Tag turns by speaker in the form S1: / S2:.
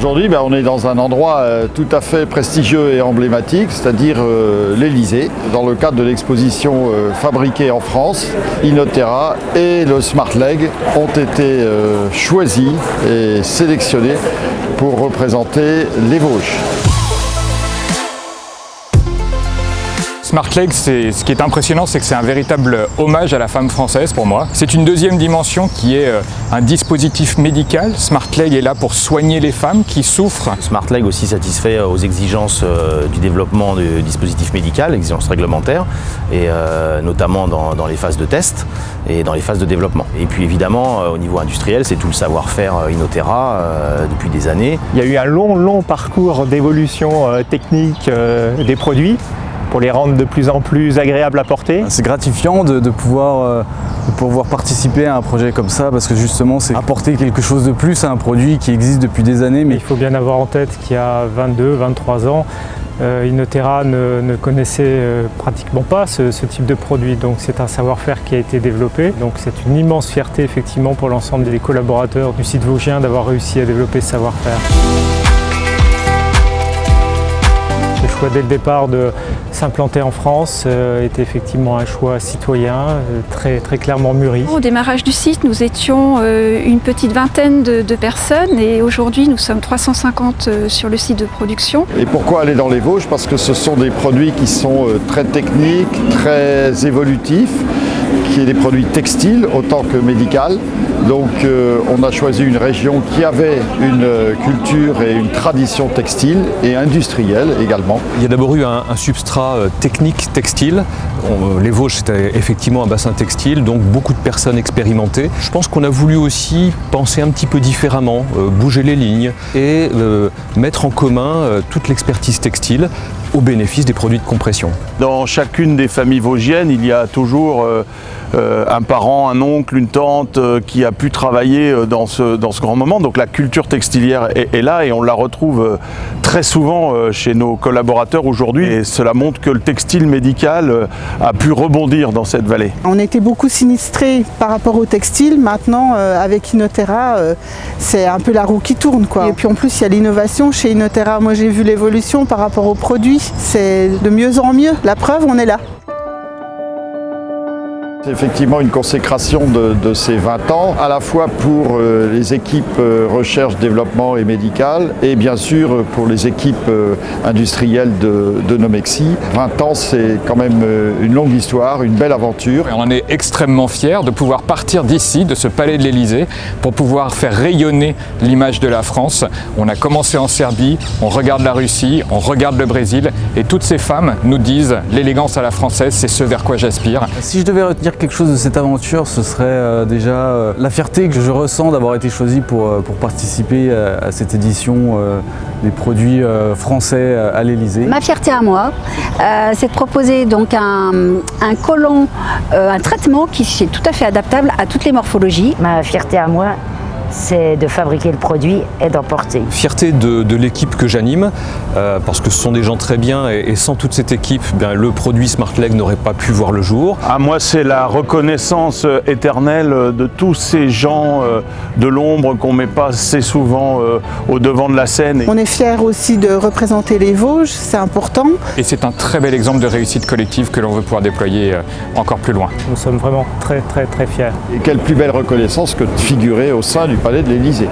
S1: Aujourd'hui, ben, on est dans un endroit euh, tout à fait prestigieux et emblématique, c'est-à-dire euh, l'Elysée. Dans le cadre de l'exposition euh, fabriquée en France, Inotera et le Smart Leg ont été choisis et sélectionnés pour représenter les Vosges.
S2: SmartLeg, ce qui est impressionnant, c'est que c'est un véritable hommage à la femme française pour moi. C'est une deuxième dimension qui est euh, un dispositif médical. SmartLeg est là pour soigner les femmes qui souffrent.
S3: SmartLeg aussi satisfait euh, aux exigences euh, du développement du dispositif médical, exigences réglementaires, et notamment dans, les phases de test et dans les phases de développement. Et puis évidemment, au niveau industriel, c'est tout le savoir-faire Inotera depuis des années.
S4: Il y a eu un long, long parcours d'évolution technique des produits pour les rendre de plus en plus agréables à porter.
S5: C'est gratifiant de, pouvoir, euh, pouvoir participer à un projet comme ça parce que justement c'est apporter quelque chose de plus à un produit qui existe depuis des années.
S4: Mais il faut bien avoir en tête qu'il y a 22, 23 ans, euh, Inotera ne, connaissait euh, pratiquement pas ce, ce, type de produit, donc c'est un savoir-faire qui a été développé. Donc c'est une immense fierté effectivement pour l'ensemble des collaborateurs du site vosgien d'avoir réussi à développer ce savoir-faire choix dès le départ de s'implanter en France euh, était effectivement un choix citoyen, euh, très, très clairement mûri.
S6: Au démarrage du site, nous étions euh, une petite vingtaine de, personnes et aujourd'hui nous sommes 350 sur le site de production.
S1: Et pourquoi aller dans les Vosges? Parce que ce sont des produits qui sont très techniques, très évolutifs, qui est des produits textiles autant que médicaux. Donc euh, on a choisi une région qui avait une euh, culture et une tradition textile et industrielle également.
S7: Il y a d'abord eu un, substrat euh, technique textile. les Vosges c'était effectivement un bassin textile, donc beaucoup de personnes expérimentées. Je pense qu'on a voulu aussi penser un petit peu différemment, bouger les lignes et mettre en commun toute l'expertise textile au bénéfice des produits de compression.
S8: Dans chacune des familles vosgiennes, il y a toujours euh, un parent, un oncle, une tante euh, qui a pu travailler euh, dans ce, dans ce grand moment. Donc la culture textilière est, là et on la retrouve très souvent chez nos collaborateurs aujourd'hui. Et cela montre que le textile médical a pu rebondir dans cette vallée.
S9: On était beaucoup sinistrés par rapport au textile. Maintenant, avec Inotera, c'est un peu la roue qui tourne. Quoi. Et puis en plus, il y a l'innovation chez Inotera. Moi, j'ai vu l'évolution par rapport aux produits. C'est de mieux en mieux. La preuve, on est là.
S1: C'est effectivement une consécration de, ces 20 ans, à la fois pour euh, les équipes euh, recherche, développement et médical, et bien sûr pour les équipes euh, industrielles de, de, Nomexi. 20 ans, c'est quand même une longue histoire, une belle aventure.
S2: Et on en est extrêmement fiers de pouvoir partir d'ici, de ce palais de l'Elysée, pour pouvoir faire rayonner l'image de la France. On a commencé en Serbie, on regarde la Russie, on regarde le Brésil, et toutes ces femmes nous disent l'élégance à la française, c'est ce vers quoi j'aspire.
S5: Si je devais retenir quelque chose de cette aventure, ce serait euh, déjà euh, la fierté que je ressens d'avoir été choisi pour, euh, pour participer à, cette édition des produits français à l'Elysée.
S10: Ma fierté à moi, c'est de proposer donc un, un collant, un traitement qui est tout à fait adaptable à toutes les morphologies.
S11: Ma fierté à moi, c'est de fabriquer le produit et d'emporter.
S7: Fierté de, l'équipe que j'anime, euh, parce que ce sont des gens très bien et, sans toute cette équipe, bien, le produit SmartLeg n'aurait pas pu voir le jour.
S8: À moi, c'est la reconnaissance éternelle de tous ces gens euh, de l'ombre qu'on ne met pas assez souvent euh, au devant de la scène.
S9: On est fiers aussi de représenter les Vosges, c'est important.
S2: Et c'est un très bel exemple de réussite collective que l'on veut pouvoir déployer encore plus loin.
S4: Nous sommes vraiment très très très fiers.
S1: Et quelle plus belle reconnaissance que de figurer au sein du palais de l'Élysée.